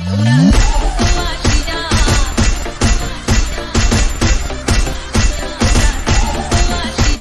Una, una.